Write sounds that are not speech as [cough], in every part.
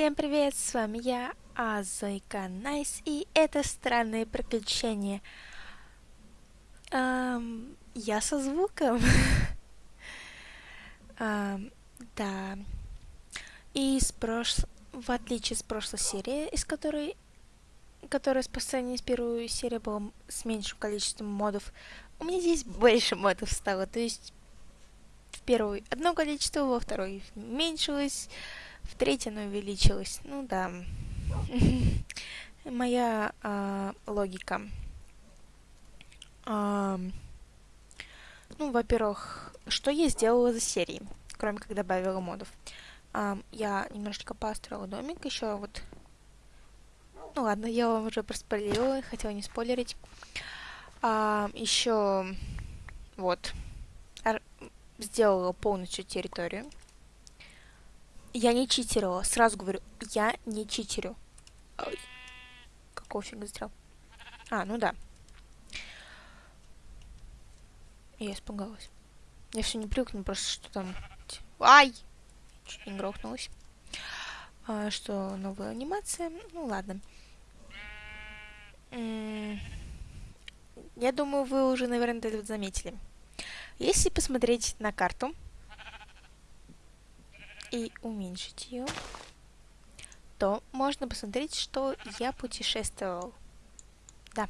Всем привет, с вами я, Азойка Найс, и это Странные Приключения. Эм, я со звуком. [laughs] эм, да. И с прош... в отличие с прошлой серии, из которой которая по сравнению с первой серией была с меньшим количеством модов, у меня здесь больше модов стало, то есть в первой одно количество, во второй меньшилось, в третьей оно увеличилось. Ну да. [laughs] Моя э, логика. Э, ну, во-первых, что я сделала за серии, кроме как добавила модов. Э, я немножечко построила домик, еще вот... Ну ладно, я вам уже проспойлерила, хотела не спойлерить. А, еще вот сделала полностью территорию. Я не читерила, сразу говорю, я не читерю. Ой, какого фига сделал? А, ну да. Я испугалась. Я все не привыкну, просто что там... Ай! Чуть не грохнулась. А, что новая анимация? Ну ладно. Я думаю, вы уже, наверное, это заметили. Если посмотреть на карту, и уменьшить ее, то можно посмотреть, что я путешествовал. Да.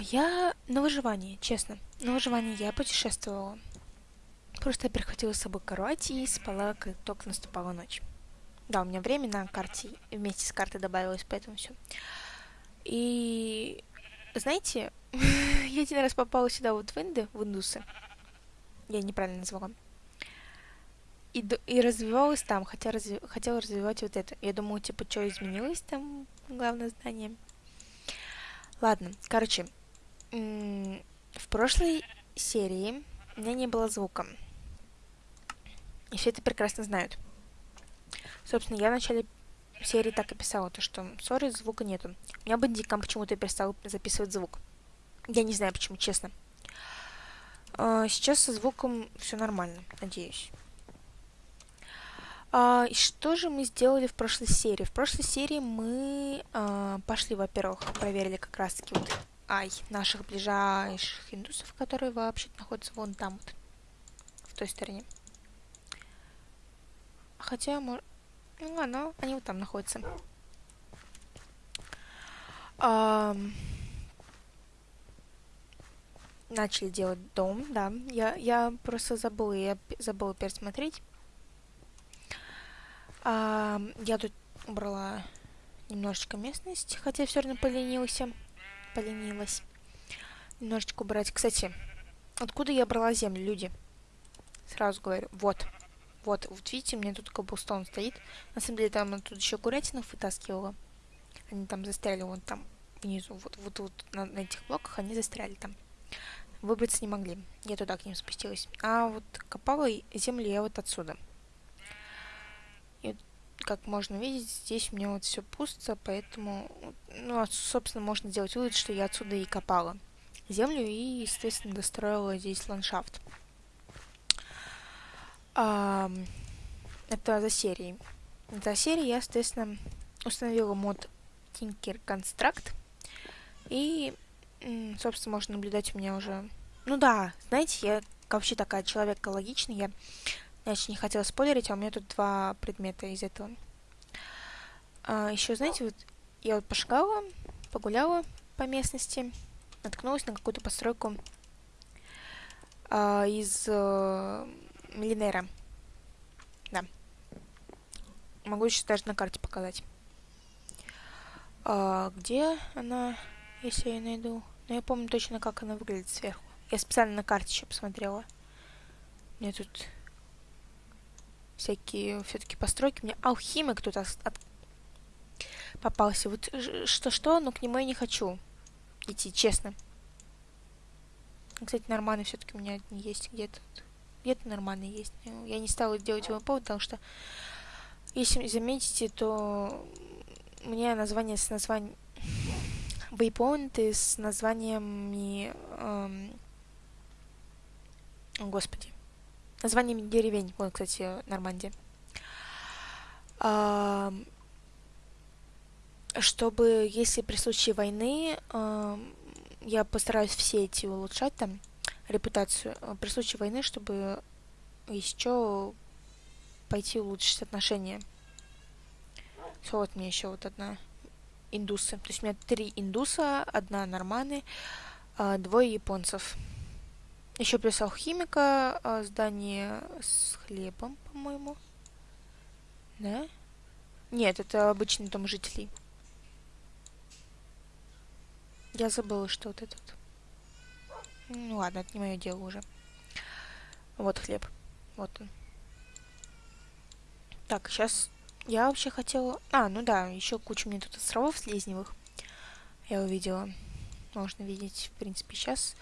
Я на выживании, честно. На выживании я путешествовала. Просто я прихватила с собой кровать и спала, как только наступала ночь. Да, у меня время на карте вместе с картой добавилось, поэтому все. И знаете, [laughs] я один раз попала сюда вот в Инды, в Индусы. Я неправильно назвала и, и развивалась там, хотя разви хотела развивать вот это. Я думала, типа, что изменилось там, главное здание. Ладно, короче, в прошлой серии у меня не было звука. И все это прекрасно знают. Собственно, я в начале серии так и писала, то что, сори, звука нету. У меня бандикам почему-то перестал записывать звук. Я не знаю почему, честно. А, сейчас со звуком все нормально, надеюсь. А, и что же мы сделали в прошлой серии? В прошлой серии мы а, пошли, во-первых, проверили как раз-таки вот, ай, наших ближайших индусов, которые вообще находятся вон там вот, в той стороне. Хотя, может... Ну ладно, они вот там находятся. А, начали делать дом, да. Я, я просто забыла, я забыла пересмотреть. А, я тут убрала немножечко местность, хотя все равно поленился. Поленилась. Немножечко убрать. Кстати, откуда я брала землю, люди? Сразу говорю. Вот. Вот, вот видите, у меня тут каблстон стоит. На самом деле, там тут еще курятинов вытаскивала. Они там застряли вон там внизу. Вот, вот, вот на, на этих блоках они застряли там. Выбраться не могли. Я туда к ним спустилась. А вот копала землю я вот отсюда. Как можно видеть, здесь у меня вот все пусто, поэтому, ну, а, собственно, можно сделать вывод, что я отсюда и копала землю и, естественно, достроила здесь ландшафт. А, это за серией. За серией я, соответственно, установила мод Tinker Construct. И, собственно, можно наблюдать у меня уже... Ну да, знаете, я вообще такая человек экологичный, я я очень не хотела спойлерить, а у меня тут два предмета из этого. А, еще, знаете, вот я вот пошагала, погуляла по местности, наткнулась на какую-то постройку а, из э, Миллинера. Да. Могу сейчас даже на карте показать. А, где она, если я найду? Но я помню точно, как она выглядит сверху. Я специально на карте еще посмотрела. Мне тут всякие все-таки постройки. Меня алхимик тут от... попался. Вот что-что, но к нему я не хочу идти, честно. Кстати, нормальный все-таки у меня есть где-то. Где-то нормальный есть. Я не стала делать его повод, потому что, если заметите, то мне название с названием вейпоинты с названиями эм... Господи названиями деревень. Вот, кстати, Нормандия. Чтобы, если при случае войны, я постараюсь все эти улучшать там, репутацию, а, при случае войны, чтобы еще пойти улучшить отношения. Все, вот мне еще вот одна индусы. То есть у меня три индуса, одна норманы, а, двое японцев. Еще плюс алхимика, здание с хлебом, по-моему. Да? Нет, это обычный дом жителей. Я забыла, что вот этот. Ну ладно, это не мое дело уже. Вот хлеб. Вот он. Так, сейчас я вообще хотела... А, ну да, еще куча мне тут островов слизневых. Я увидела. Можно видеть, в принципе, сейчас.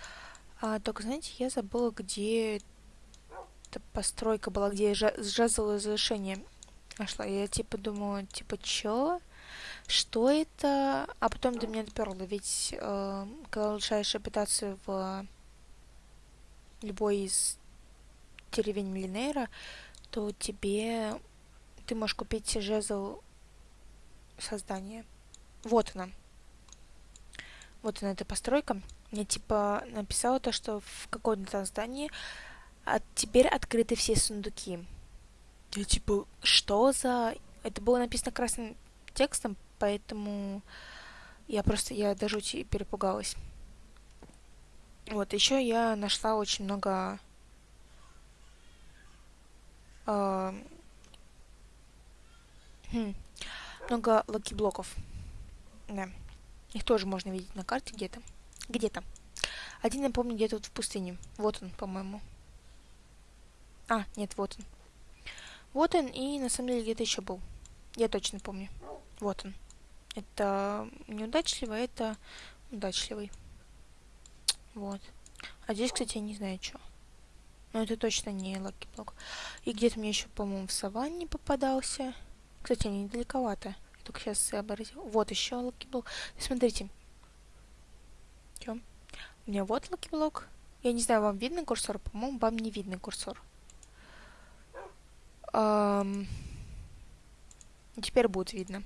А, только, знаете, я забыла, где эта постройка была, где я сжазала разрешение нашла. Я типа думала, типа, чё? Что это? А потом до меня доперло, ведь э, когда улучшаешь репутацию в любой из деревень Миллинейра, то тебе ты можешь купить жезл создания. Вот она. Вот она, эта постройка. Мне типа написала то, что в каком-то здании а теперь открыты все сундуки. Я типа, что за... Это было написано красным текстом, поэтому я просто, я до жути перепугалась. Вот, еще я нашла очень много э, Хм. Много лаки-блоков. Да. Их тоже можно видеть на карте где-то. Где-то. Один, я помню, где-то вот в пустыне. Вот он, по-моему. А, нет, вот он. Вот он, и на самом деле где-то еще был. Я точно помню. Вот он. Это неудачливый, это удачливый. Вот. А здесь, кстати, я не знаю, что. Но это точно не Lucky Block. И где-то мне еще, по-моему, в саванне попадался. Кстати, они недалековато. Я только сейчас сообразил. Вот еще Lucky Block. Смотрите. Чё? У меня вот Lucky Block. Я не знаю, вам видно курсор? По-моему, вам не видно курсор. Эм... Теперь будет видно.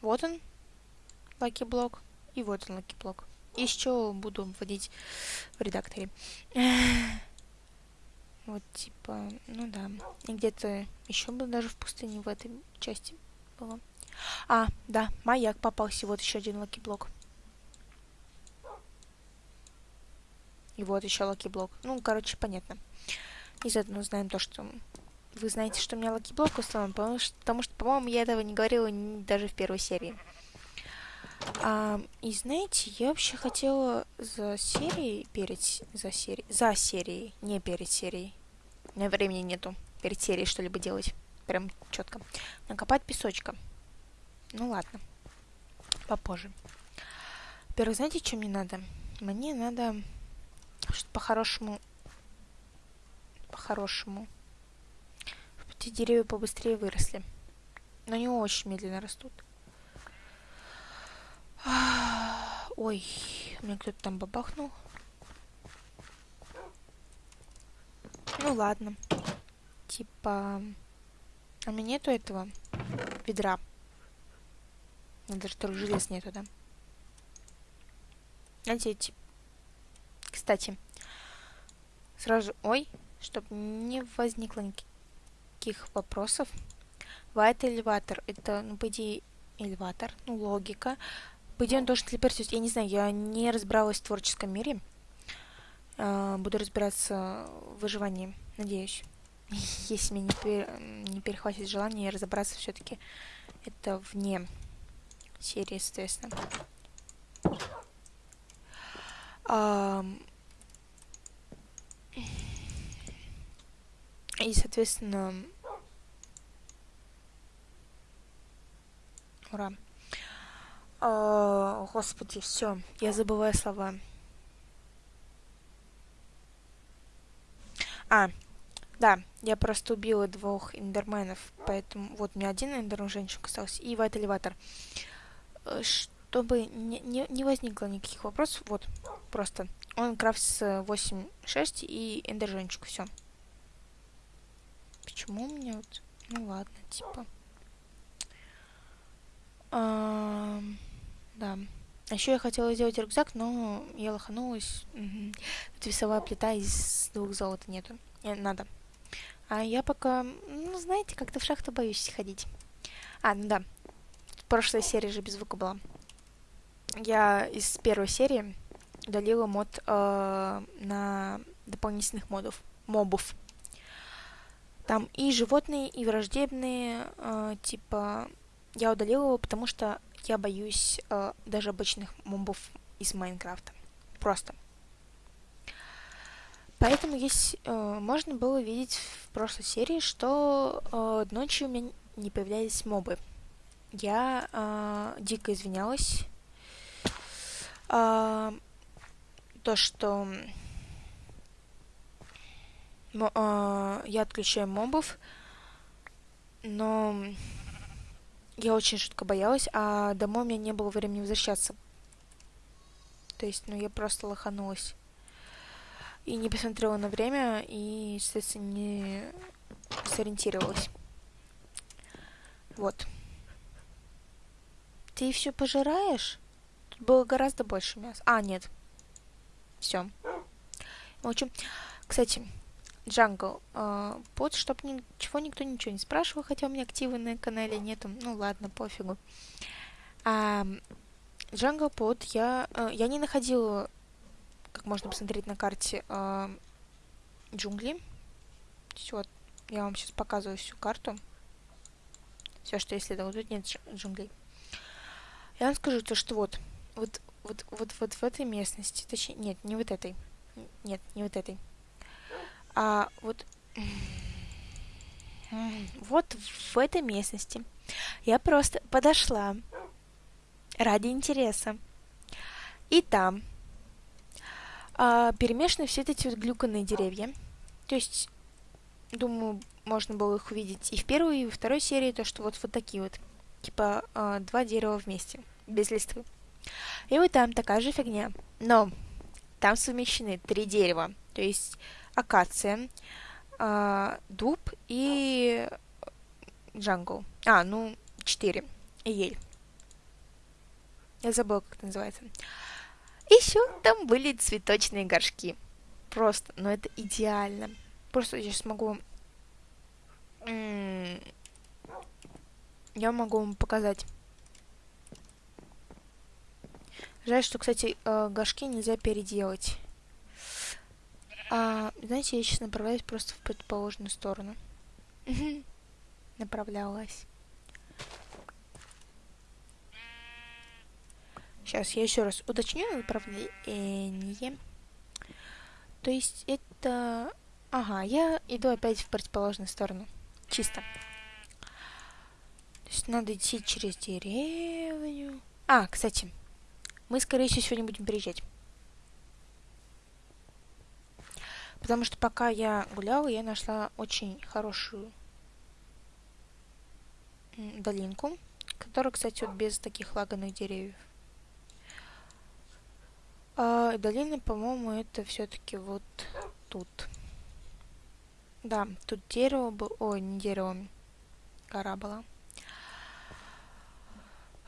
Вот он, Lucky Block. И вот он, Lucky Block. Еще буду вводить в редакторе. [sighs] Вот, типа, ну да. И где-то еще было даже в пустыне в этой части было. А, да, маяк попался. Вот еще один Lucky Block. И вот еще Lucky Block. Ну, короче, понятно. И заодно знаем то, что... Вы знаете, что у меня Lucky Block установлен, потому что, потому что по-моему, я этого не говорила даже в первой серии. А, и знаете, я вообще хотела за серией, перед, за серией, за серией, не перед серией, у меня времени нету перед серией что-либо делать. Прям четко. Накопать песочка. Ну ладно. Попозже. Во-первых, знаете, что мне надо? Мне надо, что по-хорошему, по-хорошему, эти деревья побыстрее выросли. Но они очень медленно растут. Ой, у меня кто-то там бабахнул. Ну ладно. Типа... А меня нету этого ведра. Даже второй желез нету, да? Надеть. Кстати, сразу... Ой, чтобы не возникло никаких вопросов. Вайт элеватор. Это, ну, по идее, элеватор. Ну, логика. По идее, он должен телепортировать. Я не знаю, я не разбиралась в творческом мире. Э, буду разбираться в выживании, надеюсь. [laughs] Если меня не перехватит желание разобраться все-таки это вне серии, соответственно. И, соответственно, ура. О, господи, все, я забываю слова. А, да, я просто убила двух эндерменов, поэтому вот меня один эндермен женщин остался и вайт элеватор. Э, чтобы не, не, не возникло никаких вопросов, вот, просто. Он крафтится 8.6 и эндер все. Почему у меня вот... Ну ладно, типа... А, да. А еще я хотела сделать рюкзак, но я лоханулась. Тут весовая плита из двух золота нету. Не, надо. А я пока, ну, знаете, как-то в шахту боюсь ходить. А, ну да. В прошлой серии же без звука была. Я из первой серии удалила мод э, на дополнительных модов, мобов. Там и животные, и враждебные, э, типа, я удалила его, потому что я боюсь э, даже обычных мобов из Майнкрафта. Просто. Поэтому есть, э, можно было видеть в прошлой серии, что э, ночью у меня не появлялись мобы. Я э, дико извинялась. Э, то, что э, я отключаю мобов, но я очень жутко боялась, а домой у меня не было времени возвращаться. То есть, ну, я просто лоханулась. И не посмотрела на время, и, соответственно, не сориентировалась. Вот. Ты все пожираешь? Тут было гораздо больше мяса. А, нет. Все. В общем, кстати, Джангл. Э, под, чтобы ничего никто ничего не спрашивал, хотя у меня активы на канале нету. Ну ладно, пофигу. А, Джангл под я, э, я не находила, как можно посмотреть на карте, джунгли. Вот, я вам сейчас показываю всю карту. Все, что я исследовала. Тут нет джунглей. Я вам скажу то, что вот, вот, вот, вот, вот в этой местности, точнее, нет, не вот этой. Нет, не вот этой а, вот, вот в этой местности я просто подошла ради интереса. И там а, перемешаны все эти вот глюканные деревья. То есть, думаю, можно было их увидеть и в первой, и во второй серии, то, что вот, вот такие вот. Типа а, два дерева вместе, без листвы. И вот там такая же фигня. Но там совмещены три дерева. То есть акация, э, дуб и джангл. А, ну, четыре. И ель. Я забыла, как это называется. Еще там были цветочные горшки. Просто, ну это идеально. Просто я сейчас могу... Я могу вам показать. Жаль, что, кстати, э, горшки нельзя переделать. А, знаете, я сейчас направляюсь просто в предположенную сторону. Направлялась. Сейчас я еще раз уточню направление. То есть это... Ага, я иду опять в противоположную сторону. Чисто. То есть надо идти через деревню. А, кстати, мы, скорее всего, сегодня будем приезжать. Потому что пока я гуляла, я нашла очень хорошую долинку, которая, кстати, вот без таких лаганных деревьев. А долина, по-моему, это все-таки вот тут. Да, тут дерево было... Ой, не дерево, гора была.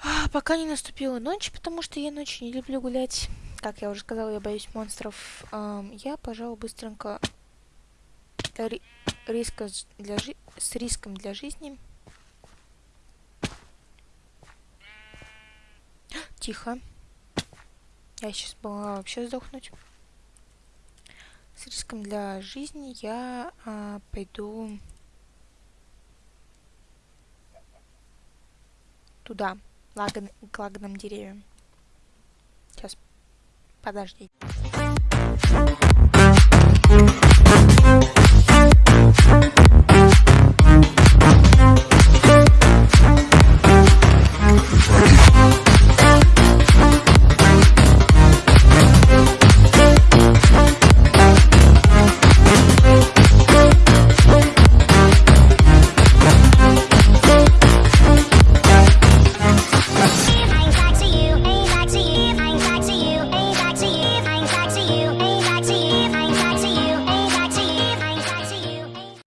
А, пока не наступила ночь, потому что я ночью не люблю гулять как я уже сказала, я боюсь монстров. Эм, я, пожалуй, быстренько ри риска для жи с риском для жизни. [gasps] Тихо. Я сейчас была вообще сдохнуть. С риском для жизни я э, пойду туда, к лаганным деревьям. Сейчас Подожди.